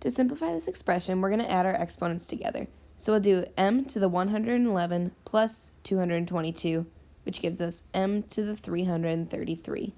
To simplify this expression, we're going to add our exponents together. So we'll do m to the 111 plus 222, which gives us m to the 333.